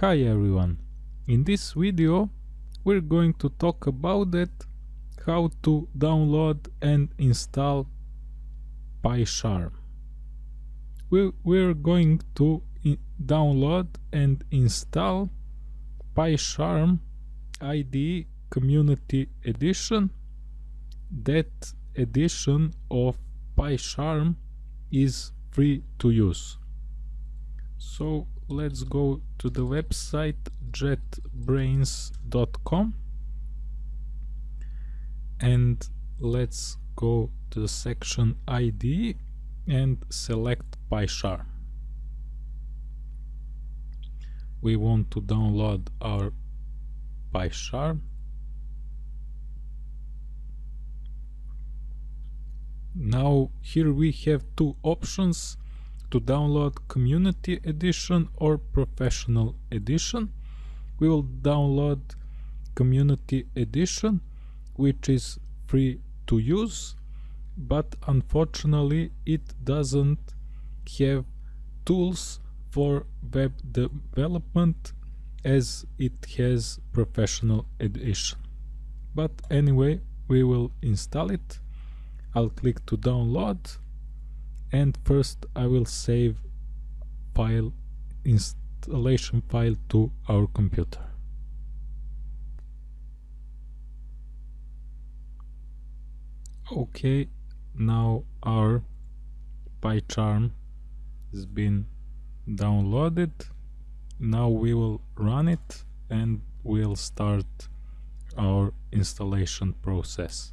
Hi everyone! In this video we're going to talk about it how to download and install PyCharm. We, we're going to download and install PyCharm IDE Community Edition. That edition of PyCharm is free to use. So let's go to the website jetbrains.com and let's go to the section ID and select PyCharm. We want to download our PyCharm. Now here we have two options to download community edition or professional edition. We will download community edition which is free to use but unfortunately it doesn't have tools for web development as it has professional edition. But anyway we will install it. I'll click to download and first I will save file installation file to our computer. Okay, now our PyCharm has been downloaded. Now we will run it and we'll start our installation process.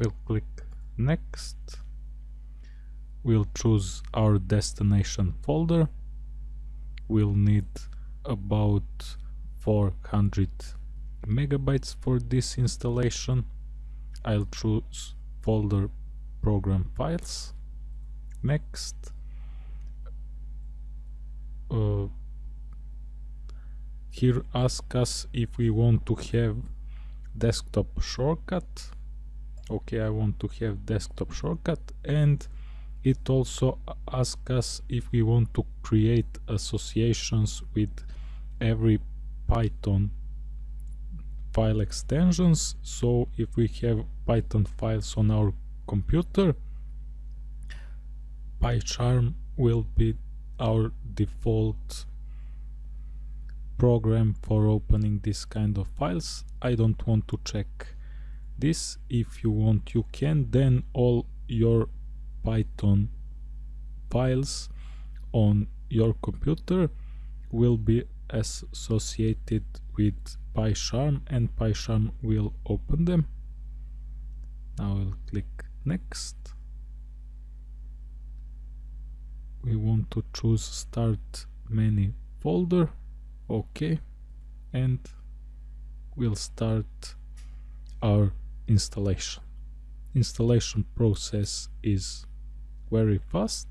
We'll click next. We'll choose our destination folder. We'll need about 400 megabytes for this installation. I'll choose folder program files. Next. Uh, here ask us if we want to have desktop shortcut okay I want to have desktop shortcut and it also asks us if we want to create associations with every Python file extensions. So if we have Python files on our computer PyCharm will be our default program for opening this kind of files. I don't want to check this if you want you can then all your python files on your computer will be associated with PyCharm and PyCharm will open them. Now we'll click next. We want to choose start many folder. Okay. And we'll start our installation. Installation process is very fast.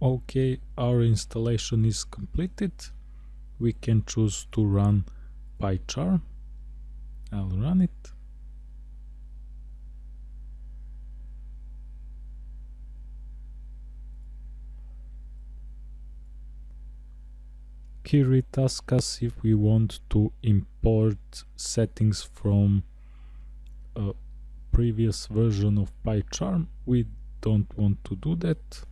Okay our installation is completed. We can choose to run PyCharm I'll run it. Here it asks us if we want to import settings from a previous version of PyCharm. We don't want to do that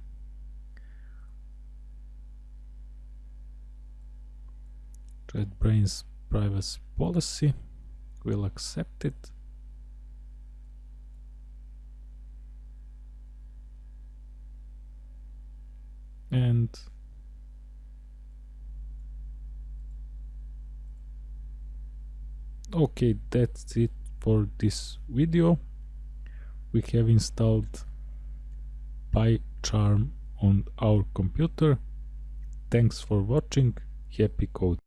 JetBrains privacy policy. We'll accept it. And okay, that's it for this video. We have installed PyCharm on our computer. Thanks for watching happy code